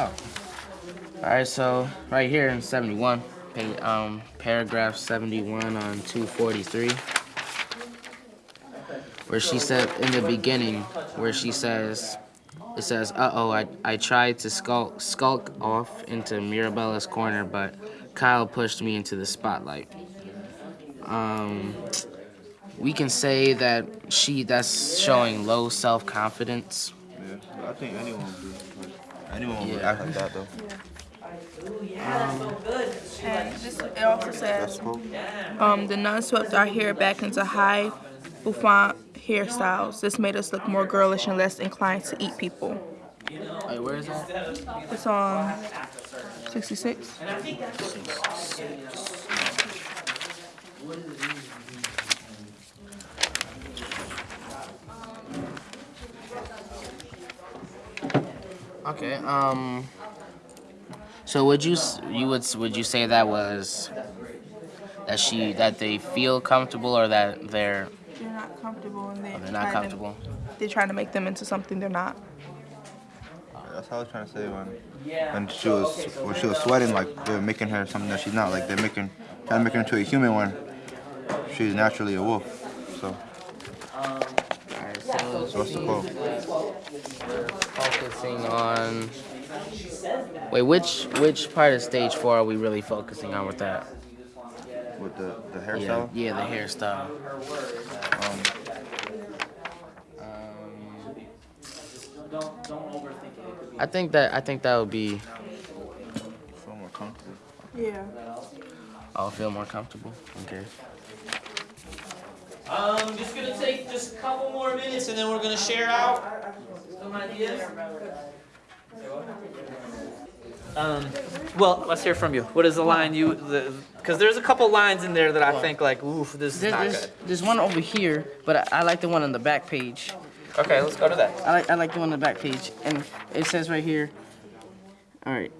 Oh. All right, so right here in 71, pa- um, paragraph 71 on 243, where she said in the beginning, where she says, it says, "Uh-oh, I, I tried to skulk skulk off into Mirabella's corner, but Kyle pushed me into the spotlight." Um, we can say that she that's showing low self-confidence. Yeah, I think anyone would be. Like, anyone would Yeah. act like that though. And this, it also That's says, cool. um, the nun swept our hair back into high bouffant hairstyles. This made us look more girlish and less inclined to eat people. Wait, where is that? It's on 66. Okay. Um. So would you you would would you say that was that she that they feel comfortable or that they're They're not comfortable and they're, they're not comfortable? To, they're trying to make them into something they're not. That's how I was trying to say when when she was when she was sweating like they're making her something that she's not. Like they're making trying to make her into a human when she's naturally a wolf. So Alright, so so what's the quote? focusing on. Wait, which which part of stage four are we really focusing on with that? With the the Yeah, hairstyle. yeah, the hairstyle. Um, Um, I think that I think that would be. feel more comfortable. Yeah. I'll feel more comfortable. Okay. Um, just gonna take just a couple more minutes and then we're gonna share out some ideas. Um, well, let's hear from you. What is the line you, the, because there's a couple lines in there that I think like, oof, this is There, not there's, good. there's one over here, but I, I like the one on the back page. Okay, let's go to that. I like I like the one on the back page, and it says right here. All right,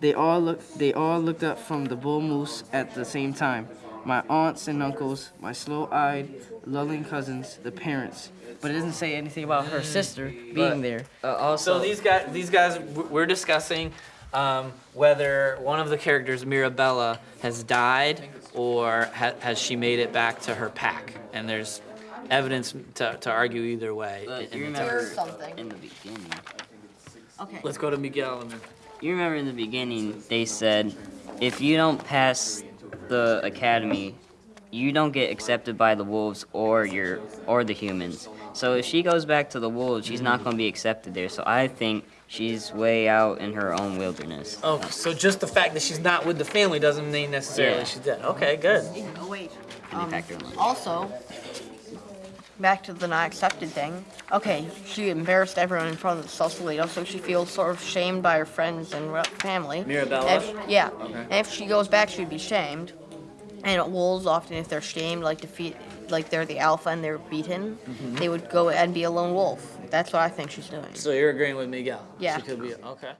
they all look they all looked up from the bull moose at the same time. My aunts and uncles, my slow-eyed, lulling cousins, the parents. But it doesn't say anything about her sister being But- there. Uh, also, So these guys, these guys, we're discussing um, whether one of the characters, Mirabella, has died or ha- has she made it back to her pack. And there's evidence to, to argue either way. but in you the remember text. something. in the beginning. Okay. Let's go to Miguel and then. You remember in the beginning they said if you don't pass the academy, you don't get accepted by the wolves or your or the humans. So if she goes back to the wolves, she's not going to be accepted there. So I think she's way out in her own wilderness. Oh, so just the fact that she's not with the family doesn't mean necessarily Yeah. she's dead. Okay, good. Oh, wait. Um, factor in that? also, back to the not accepted thing. Okay, she embarrassed everyone in front of the Sausalito, so she feels sort of shamed by her friends and family. Mirabella? If, yeah. And if she goes back, she'd be shamed. And wolves often, if they're shamed, like defeat, like they're the alpha and they're beaten, mm-hmm. they would go and be a lone wolf. That's what I think she's doing. So you're agreeing with Miguel? Yeah. She could be okay.